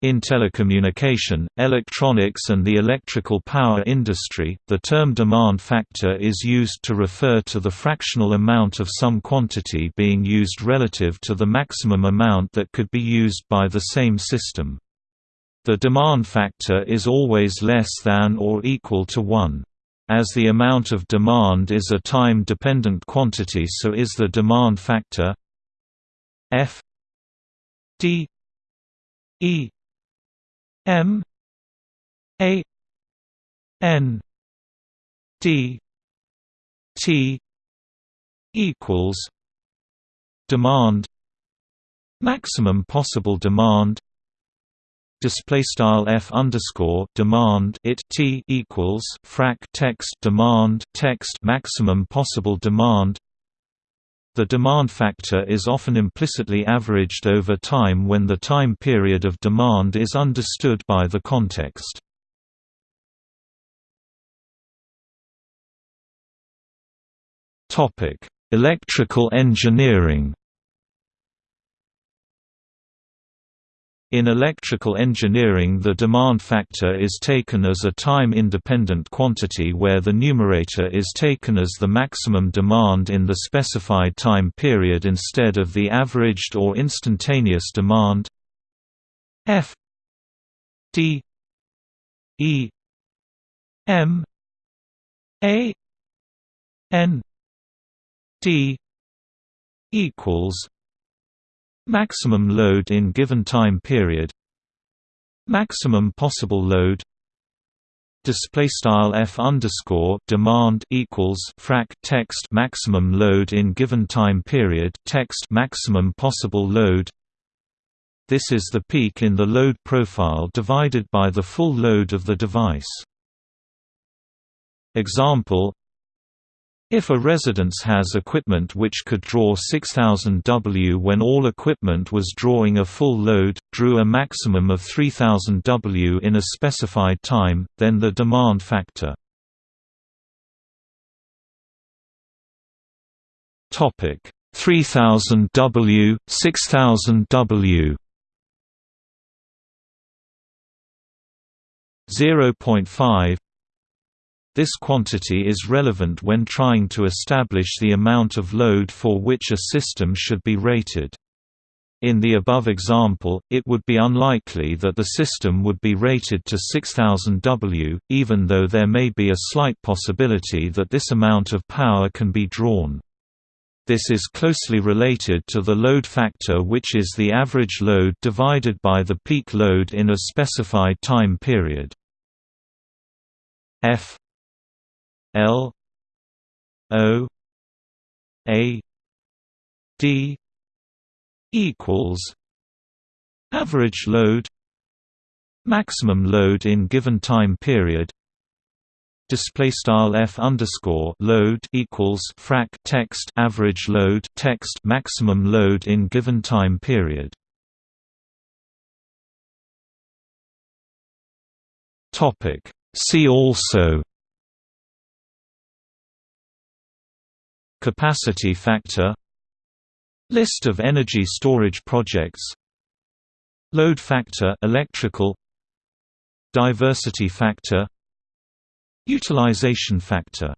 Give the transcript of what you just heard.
In telecommunication, electronics and the electrical power industry, the term demand factor is used to refer to the fractional amount of some quantity being used relative to the maximum amount that could be used by the same system. The demand factor is always less than or equal to 1. As the amount of demand is a time-dependent quantity so is the demand factor F d E M A N D T equals demand maximum possible demand display style f underscore demand it t equals frac text demand text maximum possible demand the demand factor is often implicitly averaged over time when the time period of demand is understood by the context. Electrical engineering In electrical engineering the demand factor is taken as a time-independent quantity where the numerator is taken as the maximum demand in the specified time period instead of the averaged or instantaneous demand. F D E M A N D equals Maximum load in given time period. Maximum possible load. Display style f underscore demand equals frac text maximum load in given time period text maximum possible load. This is the peak in the load profile divided by the full load of the device. Example if a residence has equipment which could draw 6000 W when all equipment was drawing a full load, drew a maximum of 3000 W in a specified time, then the demand factor. Topic: 3000 W, 6000 W. 0.5 this quantity is relevant when trying to establish the amount of load for which a system should be rated. In the above example, it would be unlikely that the system would be rated to 6000 W, even though there may be a slight possibility that this amount of power can be drawn. This is closely related to the load factor which is the average load divided by the peak load in a specified time period. F L O A D equals average load maximum load in given time period. Display style f underscore load equals frac text average load text maximum load in given time period. Topic. See also Capacity factor List of energy storage projects Load factor electrical Diversity factor Utilization factor